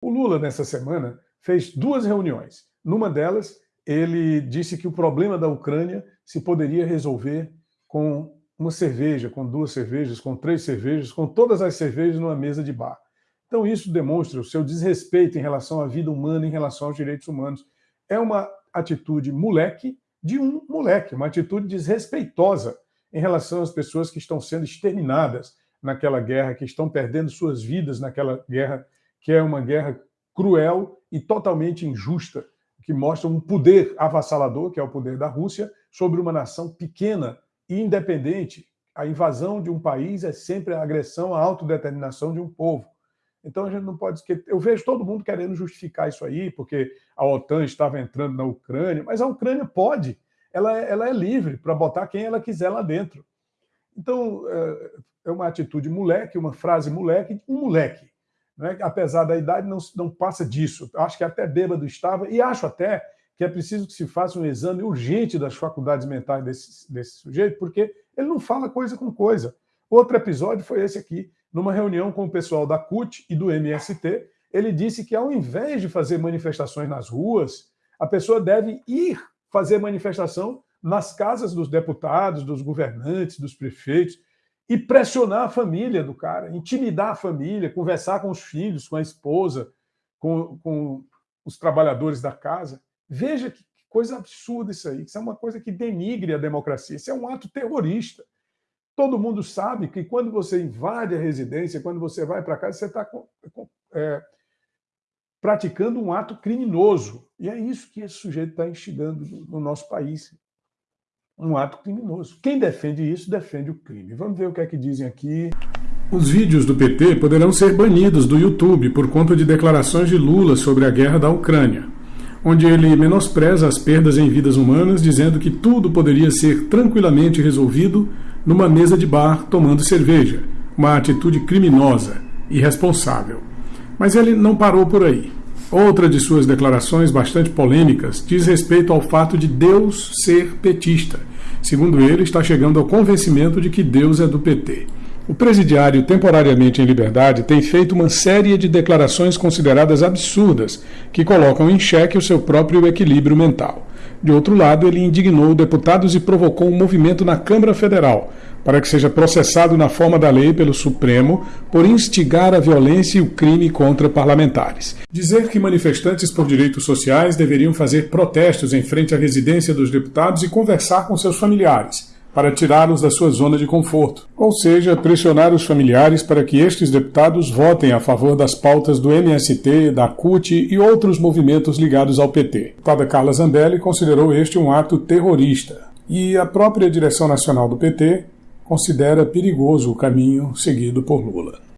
O Lula, nessa semana, fez duas reuniões. Numa delas, ele disse que o problema da Ucrânia se poderia resolver com uma cerveja, com duas cervejas, com três cervejas, com todas as cervejas numa mesa de bar. Então, isso demonstra o seu desrespeito em relação à vida humana, em relação aos direitos humanos. É uma atitude moleque de um moleque, uma atitude desrespeitosa em relação às pessoas que estão sendo exterminadas naquela guerra, que estão perdendo suas vidas naquela guerra, que é uma guerra cruel e totalmente injusta, que mostra um poder avassalador, que é o poder da Rússia, sobre uma nação pequena e independente. A invasão de um país é sempre a agressão à autodeterminação de um povo. Então a gente não pode. Eu vejo todo mundo querendo justificar isso aí, porque a OTAN estava entrando na Ucrânia, mas a Ucrânia pode, ela é, ela é livre para botar quem ela quiser lá dentro. Então é, é uma atitude moleque, uma frase moleque, um moleque. Né? Apesar da idade, não, não passa disso. Acho que até bêbado estava, e acho até que é preciso que se faça um exame urgente das faculdades mentais desse, desse sujeito, porque ele não fala coisa com coisa. Outro episódio foi esse aqui numa reunião com o pessoal da CUT e do MST, ele disse que ao invés de fazer manifestações nas ruas, a pessoa deve ir fazer manifestação nas casas dos deputados, dos governantes, dos prefeitos, e pressionar a família do cara, intimidar a família, conversar com os filhos, com a esposa, com, com os trabalhadores da casa. Veja que coisa absurda isso aí. Isso é uma coisa que denigre a democracia. Isso é um ato terrorista. Todo mundo sabe que quando você invade a residência, quando você vai para casa, você está é, praticando um ato criminoso. E é isso que esse sujeito está instigando no nosso país. Um ato criminoso. Quem defende isso, defende o crime. Vamos ver o que é que dizem aqui. Os vídeos do PT poderão ser banidos do YouTube por conta de declarações de Lula sobre a guerra da Ucrânia, onde ele menospreza as perdas em vidas humanas, dizendo que tudo poderia ser tranquilamente resolvido numa mesa de bar tomando cerveja, uma atitude criminosa, irresponsável. Mas ele não parou por aí. Outra de suas declarações bastante polêmicas diz respeito ao fato de Deus ser petista. Segundo ele, está chegando ao convencimento de que Deus é do PT. O presidiário temporariamente em liberdade tem feito uma série de declarações consideradas absurdas que colocam em xeque o seu próprio equilíbrio mental. De outro lado, ele indignou deputados e provocou um movimento na Câmara Federal para que seja processado na forma da lei pelo Supremo por instigar a violência e o crime contra parlamentares. Dizer que manifestantes por direitos sociais deveriam fazer protestos em frente à residência dos deputados e conversar com seus familiares para tirá-los da sua zona de conforto, ou seja, pressionar os familiares para que estes deputados votem a favor das pautas do MST, da CUT e outros movimentos ligados ao PT. A deputada Carla Zambelli considerou este um ato terrorista, e a própria direção nacional do PT considera perigoso o caminho seguido por Lula.